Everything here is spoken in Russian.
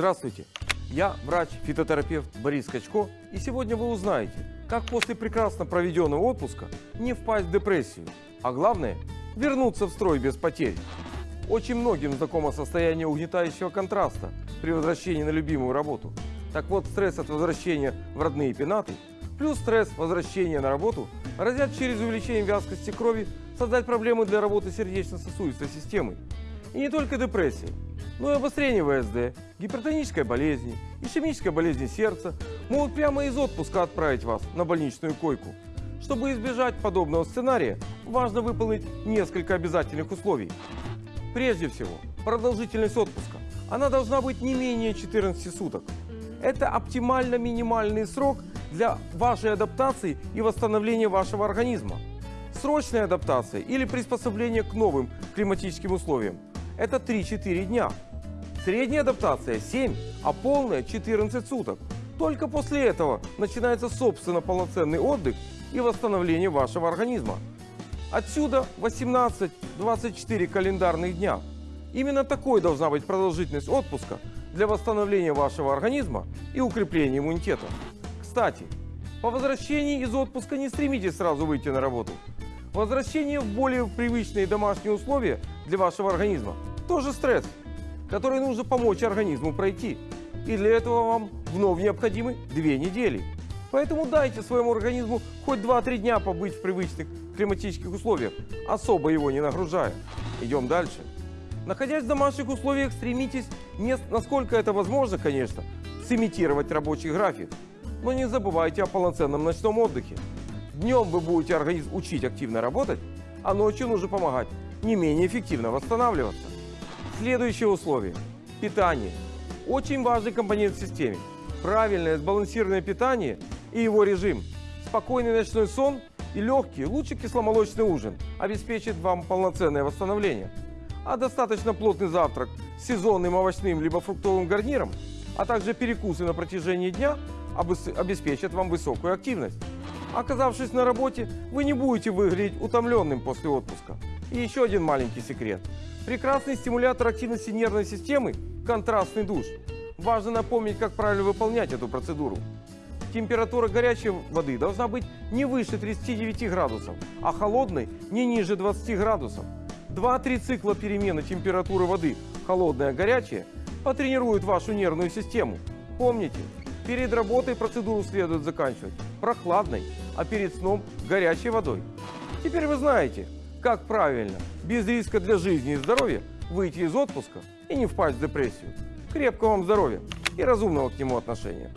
Здравствуйте, я врач-фитотерапевт Борис Качко, и сегодня вы узнаете, как после прекрасно проведенного отпуска не впасть в депрессию, а главное – вернуться в строй без потерь. Очень многим знакомо состояние угнетающего контраста при возвращении на любимую работу. Так вот, стресс от возвращения в родные пенаты плюс стресс возвращения на работу грозят через увеличение вязкости крови создать проблемы для работы сердечно-сосудистой системы. И не только депрессия, но и обострение ВСД, гипертонической болезни, ишемической болезни сердца могут прямо из отпуска отправить вас на больничную койку. Чтобы избежать подобного сценария, важно выполнить несколько обязательных условий. Прежде всего, продолжительность отпуска. Она должна быть не менее 14 суток. Это оптимально минимальный срок для вашей адаптации и восстановления вашего организма. Срочная адаптация или приспособление к новым климатическим условиям – это 3-4 дня. Средняя адаптация 7, а полная 14 суток. Только после этого начинается собственно полноценный отдых и восстановление вашего организма. Отсюда 18-24 календарных дня. Именно такой должна быть продолжительность отпуска для восстановления вашего организма и укрепления иммунитета. Кстати, по возвращении из отпуска не стремитесь сразу выйти на работу. Возвращение в более привычные домашние условия для вашего организма тоже стресс, который нужно помочь организму пройти. И для этого вам вновь необходимы две недели. Поэтому дайте своему организму хоть 2-3 дня побыть в привычных климатических условиях, особо его не нагружая. Идем дальше. Находясь в домашних условиях, стремитесь, не, насколько это возможно, конечно, сымитировать рабочий график. Но не забывайте о полноценном ночном отдыхе. Днем вы будете организм учить активно работать, а ночью нужно помогать не менее эффективно восстанавливаться. Следующее условие – питание. Очень важный компонент в системе. Правильное сбалансированное питание и его режим. Спокойный ночной сон и легкий, лучше кисломолочный ужин обеспечит вам полноценное восстановление. А достаточно плотный завтрак с сезонным овощным либо фруктовым гарниром, а также перекусы на протяжении дня обеспечат вам высокую активность. Оказавшись на работе, вы не будете выглядеть утомленным после отпуска. И еще один маленький секрет. Прекрасный стимулятор активности нервной системы – контрастный душ. Важно напомнить, как правильно выполнять эту процедуру. Температура горячей воды должна быть не выше 39 градусов, а холодной не ниже 20 градусов. 2-3 цикла перемены температуры воды, холодная, горячая, потренируют вашу нервную систему. Помните, перед работой процедуру следует заканчивать прохладной, а перед сном горячей водой. Теперь вы знаете, как правильно, без риска для жизни и здоровья, выйти из отпуска и не впасть в депрессию. Крепкого вам здоровья и разумного к нему отношения.